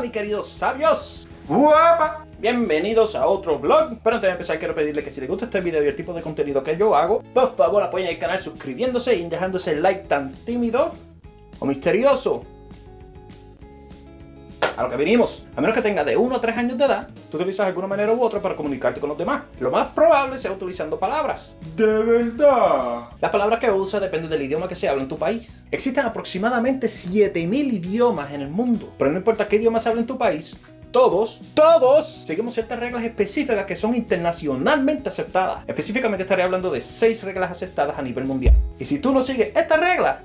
Hola mis queridos sabios. ¡Guapa! Bienvenidos a otro vlog. Pero antes de empezar quiero pedirle que si les gusta este video y el tipo de contenido que yo hago, por favor apoyen el canal suscribiéndose y dejándose el like tan tímido o misterioso a lo que venimos. A menos que tenga de 1 a 3 años de edad, tú utilizas alguna manera u otra para comunicarte con los demás. Lo más probable sea utilizando palabras. De verdad. Las palabras que usa dependen del idioma que se habla en tu país. Existen aproximadamente 7000 idiomas en el mundo. Pero no importa qué idioma se habla en tu país, todos, todos seguimos ciertas reglas específicas que son internacionalmente aceptadas. Específicamente estaré hablando de 6 reglas aceptadas a nivel mundial. Y si tú no sigues estas reglas,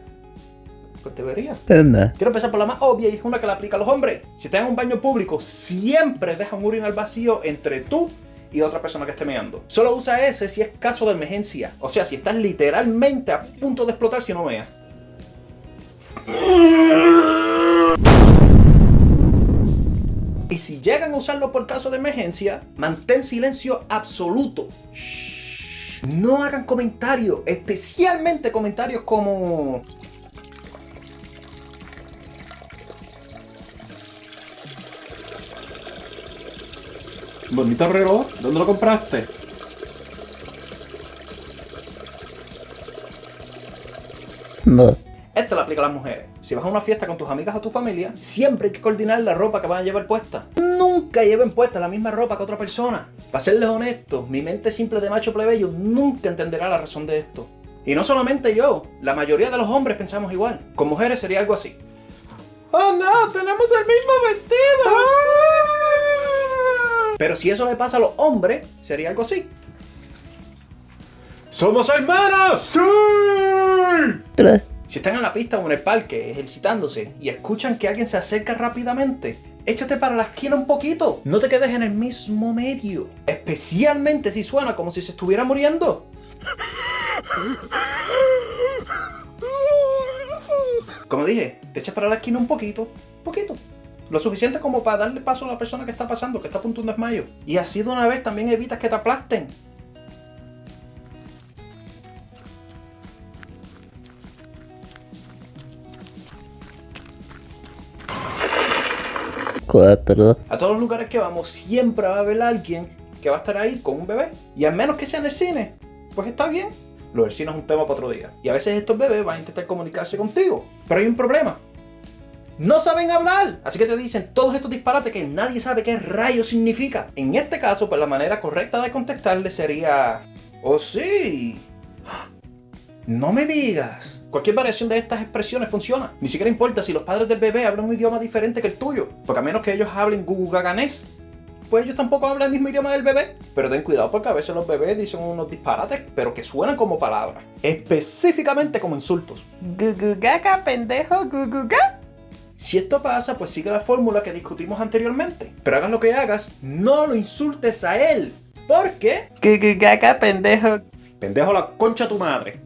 debería. Anda. Quiero empezar por la más obvia y es una que la aplica a los hombres. Si estás en un baño público, siempre deja un urinal vacío entre tú y otra persona que esté meando. Solo usa ese si es caso de emergencia. O sea, si estás literalmente a punto de explotar si no meas. Y si llegan a usarlo por caso de emergencia, mantén silencio absoluto. Shh. No hagan comentarios, especialmente comentarios como... Bonito reloj, ¿dónde lo compraste? No. Esta la aplica a las mujeres. Si vas a una fiesta con tus amigas o tu familia, siempre hay que coordinar la ropa que van a llevar puesta. Nunca lleven puesta la misma ropa que otra persona. Para serles honestos, mi mente simple de macho plebeyo nunca entenderá la razón de esto. Y no solamente yo, la mayoría de los hombres pensamos igual. Con mujeres sería algo así. ¡Oh no! ¡Tenemos el mismo vestido! Pero si eso le pasa a los hombres, sería algo así. ¡Somos hermanos! ¡Sí! Si están en la pista o en el parque ejercitándose y escuchan que alguien se acerca rápidamente, échate para la esquina un poquito. No te quedes en el mismo medio. Especialmente si suena como si se estuviera muriendo. Como dije, te echas para la esquina un poquito, poquito. Lo suficiente como para darle paso a la persona que está pasando, que está a punto de un desmayo. Y así de una vez también evitas que te aplasten. Cuatro. A todos los lugares que vamos siempre va a haber alguien que va a estar ahí con un bebé. Y al menos que sea en el cine, pues está bien. Lo del cine es un tema para otro día. Y a veces estos bebés van a intentar comunicarse contigo. Pero hay un problema. No saben hablar. Así que te dicen todos estos disparates que nadie sabe qué rayos significa. En este caso, pues la manera correcta de contestarle sería... Oh sí. No me digas. Cualquier variación de estas expresiones funciona. Ni siquiera importa si los padres del bebé hablan un idioma diferente que el tuyo. Porque a menos que ellos hablen gugugaganés, pues ellos tampoco hablan el mismo idioma del bebé. Pero ten cuidado porque a veces los bebés dicen unos disparates, pero que suenan como palabras. Específicamente como insultos. Gugugaga, pendejo, guguga. Si esto pasa, pues sigue la fórmula que discutimos anteriormente. Pero hagas lo que hagas, no lo insultes a él. Porque... Gugugaga, pendejo. Pendejo la concha a tu madre.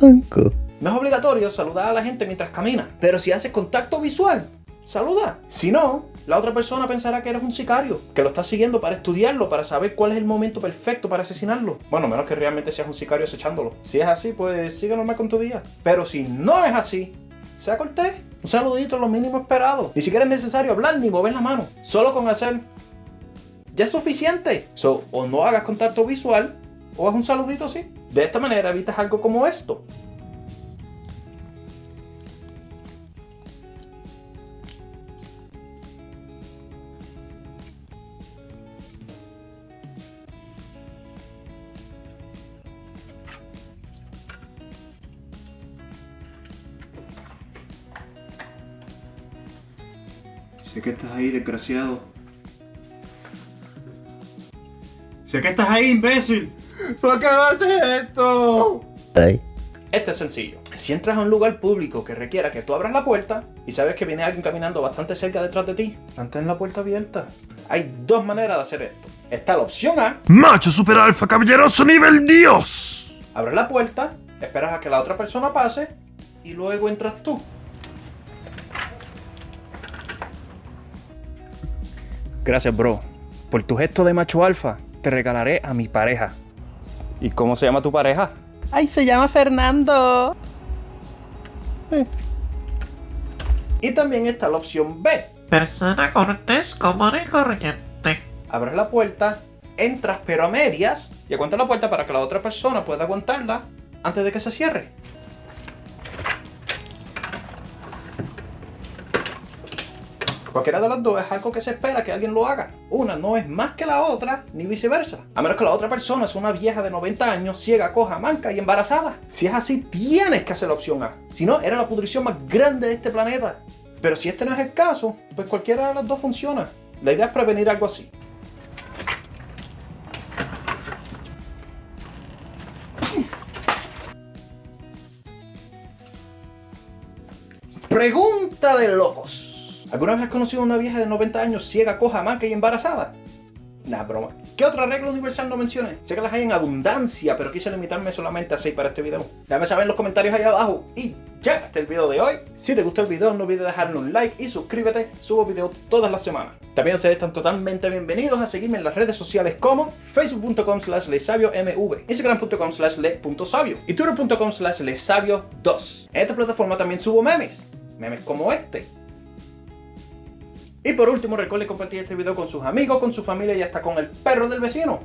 Cinco. No es obligatorio saludar a la gente mientras camina, pero si haces contacto visual, saluda. Si no, la otra persona pensará que eres un sicario, que lo estás siguiendo para estudiarlo, para saber cuál es el momento perfecto para asesinarlo. Bueno, menos que realmente seas un sicario acechándolo. Si es así, pues sigue normal con tu día. Pero si no es así, sea cortés. Un saludito lo mínimo esperado. Ni siquiera es necesario hablar ni mover la mano. Solo con hacer ya es suficiente. So, o no hagas contacto visual, o haz un saludito así. De esta manera evitas algo como esto. Sé que estás ahí, desgraciado. Sé que estás ahí, imbécil. ¿Por qué haces esto? Ay. Este es sencillo. Si entras a un lugar público que requiera que tú abras la puerta y sabes que viene alguien caminando bastante cerca detrás de ti, mantén la puerta abierta. Hay dos maneras de hacer esto. Está la opción A, Macho super alfa caballeroso nivel Dios. abres la puerta, esperas a que la otra persona pase y luego entras tú. Gracias, bro. Por tu gesto de macho alfa, te regalaré a mi pareja. ¿Y cómo se llama tu pareja? Ay, se llama Fernando. Y también está la opción B. Persona cortés, común y corriente. Abres la puerta, entras pero a medias y aguantas la puerta para que la otra persona pueda aguantarla antes de que se cierre. Cualquiera de las dos es algo que se espera que alguien lo haga. Una no es más que la otra, ni viceversa. A menos que la otra persona sea una vieja de 90 años, ciega, coja, manca y embarazada. Si es así, tienes que hacer la opción A. Si no, era la pudrición más grande de este planeta. Pero si este no es el caso, pues cualquiera de las dos funciona. La idea es prevenir algo así. Pregunta de locos. ¿Alguna vez has conocido a una vieja de 90 años ciega, coja, manca y embarazada? Nah, broma. ¿Qué otra regla universal no mencioné? Sé que las hay en abundancia, pero quise limitarme solamente a 6 para este video. Déjame saber en los comentarios ahí abajo. Y ya, hasta el video de hoy. Si te gustó el video, no olvides dejarle un like y suscríbete. Subo videos todas las semanas. También ustedes están totalmente bienvenidos a seguirme en las redes sociales como facebook.com slash lesabiomv, instagram.com slash le.sabio y twitter.com slash lesabio2. En esta plataforma también subo memes. Memes como este. Y por último, recuerden compartir este video con sus amigos, con su familia y hasta con el perro del vecino.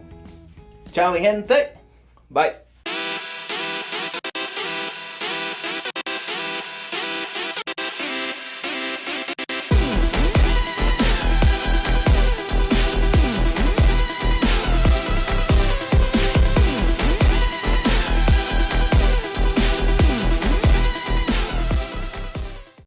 Chao mi gente. Bye.